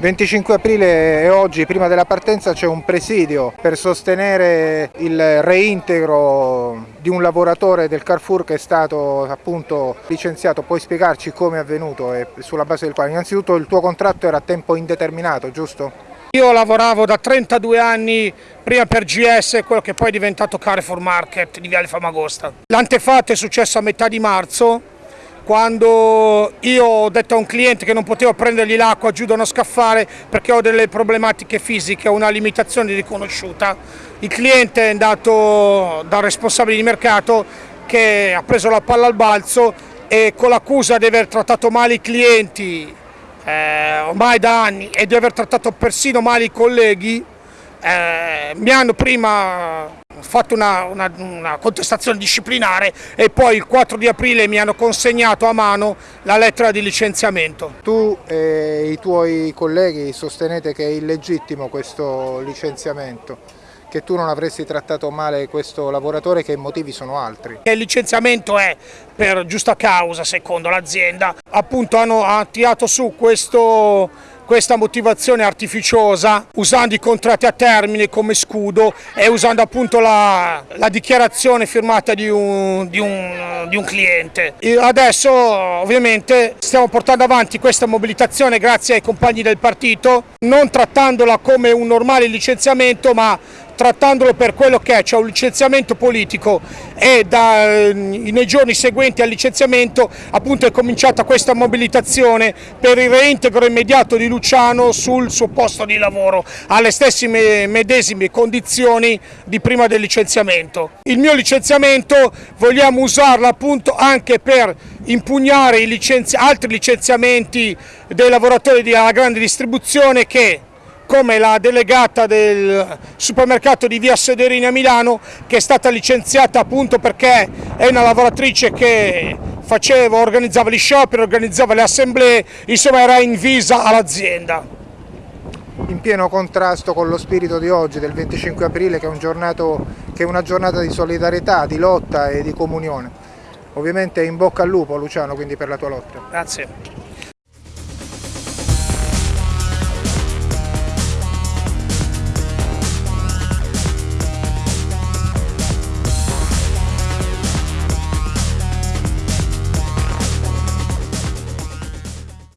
25 aprile e oggi, prima della partenza, c'è un presidio per sostenere il reintegro di un lavoratore del Carrefour che è stato appunto licenziato. Puoi spiegarci come è avvenuto e sulla base del quale? Innanzitutto il tuo contratto era a tempo indeterminato, giusto? Io lavoravo da 32 anni prima per GS, quello che poi è diventato Carrefour Market di Viale Famagosta. L'antefatto è successo a metà di marzo, quando io ho detto a un cliente che non potevo prendergli l'acqua giù da uno scaffale perché ho delle problematiche fisiche, una limitazione riconosciuta, il cliente è andato dal responsabile di mercato che ha preso la palla al balzo e con l'accusa di aver trattato male i clienti eh, ormai da anni e di aver trattato persino male i colleghi, eh, mi hanno prima fatto una, una, una, contestazione disciplinare e poi il 4 di aprile mi hanno consegnato a mano la lettera di licenziamento. Tu e i tuoi colleghi sostenete che è illegittimo questo licenziamento? che tu non avresti trattato male questo lavoratore che i motivi sono altri. Il licenziamento è per giusta causa secondo l'azienda, appunto hanno tirato su questo questa motivazione artificiosa usando i contratti a termine come scudo e usando appunto la, la dichiarazione firmata di un, di, un, di un, cliente. E adesso ovviamente stiamo portando avanti questa mobilitazione grazie ai compagni del partito, non trattandola come un normale licenziamento ma trattandolo per quello che è, cioè un licenziamento politico e da, nei giorni seguenti al licenziamento appunto è cominciata questa mobilitazione per il reintegro immediato di Luciano sul suo posto di lavoro alle stesse medesime condizioni di prima del licenziamento. Il mio licenziamento vogliamo usarlo appunto anche per impugnare licenzi altri licenziamenti dei lavoratori della grande distribuzione che come la delegata del supermercato di via Sederini a Milano che è stata licenziata appunto perché è una lavoratrice che faceva, organizzava gli scioperi, organizzava le assemblee, insomma era invisa all'azienda. In pieno contrasto con lo spirito di oggi, del 25 aprile, che è, un giornato, che è una giornata di solidarietà, di lotta e di comunione. Ovviamente in bocca al lupo Luciano quindi per la tua lotta. Grazie.